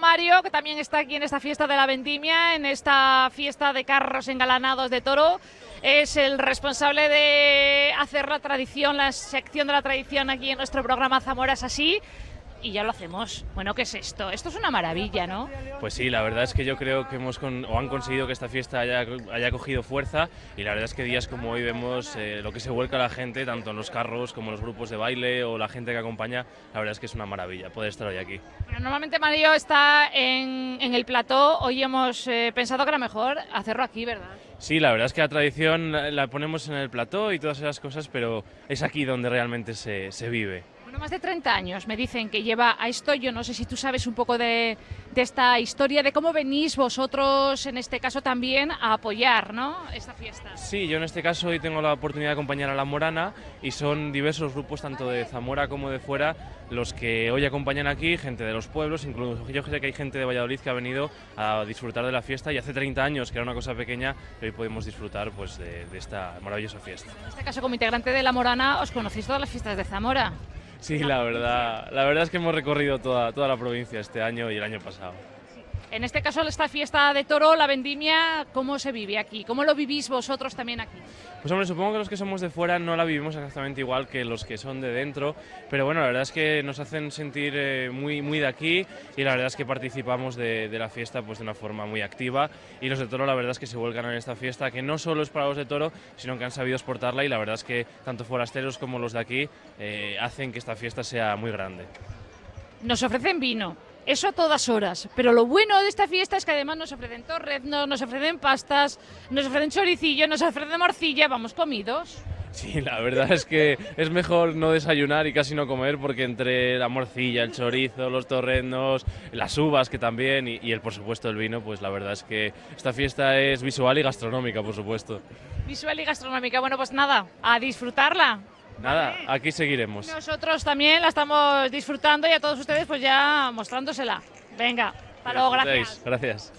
Mario, que también está aquí en esta fiesta de la vendimia, en esta fiesta de carros engalanados de toro. Es el responsable de hacer la tradición, la sección de la tradición aquí en nuestro programa Zamora es así y ya lo hacemos. Bueno, ¿qué es esto? Esto es una maravilla, ¿no? Pues sí, la verdad es que yo creo que hemos o han conseguido que esta fiesta haya, haya cogido fuerza y la verdad es que días como hoy vemos eh, lo que se vuelca la gente, tanto en los carros como en los grupos de baile o la gente que acompaña, la verdad es que es una maravilla poder estar hoy aquí. Bueno, normalmente Mario está en, en el plató, hoy hemos eh, pensado que era mejor hacerlo aquí, ¿verdad? Sí, la verdad es que la tradición la ponemos en el plató y todas esas cosas, pero es aquí donde realmente se, se vive. Bueno, más de 30 años me dicen que lleva a esto. Yo no sé si tú sabes un poco de, de, esta historia, de cómo venís vosotros, en este caso también, a apoyar ¿no? esta fiesta. Sí, yo en este caso hoy tengo la oportunidad de acompañar a La Morana y son diversos grupos, tanto de Zamora como de fuera, los que hoy acompañan aquí, gente de los pueblos, incluso yo sé que hay gente de Valladolid que ha venido a disfrutar de la fiesta y hace 30 años, que era una cosa pequeña, hoy podemos disfrutar pues, de, de esta maravillosa fiesta. En este caso, como integrante de La Morana, os conocéis todas las fiestas de Zamora. Sí, la verdad, la verdad es que hemos recorrido toda, toda la provincia este año y el año pasado. En este caso, esta fiesta de toro, la vendimia, ¿cómo se vive aquí? ¿Cómo lo vivís vosotros también aquí? Pues hombre, supongo que los que somos de fuera no la vivimos exactamente igual que los que son de dentro, pero bueno, la verdad es que nos hacen sentir eh, muy, muy de aquí y la verdad es que participamos de, de, la fiesta pues de una forma muy activa y los de toro la verdad es que se vuelcan en esta fiesta que no solo es para los de toro, sino que han sabido exportarla y la verdad es que tanto forasteros como los de aquí eh, hacen que esta fiesta sea muy grande. Nos ofrecen vino, eso a todas horas. Pero lo bueno de esta fiesta es que además nos ofrecen torreznos, nos ofrecen pastas, nos ofrecen choricillo, nos ofrecen morcilla, vamos comidos. Sí, la verdad es que es mejor no desayunar y casi no comer porque entre la morcilla, el chorizo, los torreznos, las uvas que también y, y, el por supuesto el vino, pues la verdad es que esta fiesta es visual y gastronómica, por supuesto. Visual y gastronómica, bueno pues nada, a disfrutarla. Nada, aquí seguiremos. Nosotros también la estamos disfrutando y a todos ustedes pues ya mostrándosela. Venga, hasta luego, gracias. Gracias.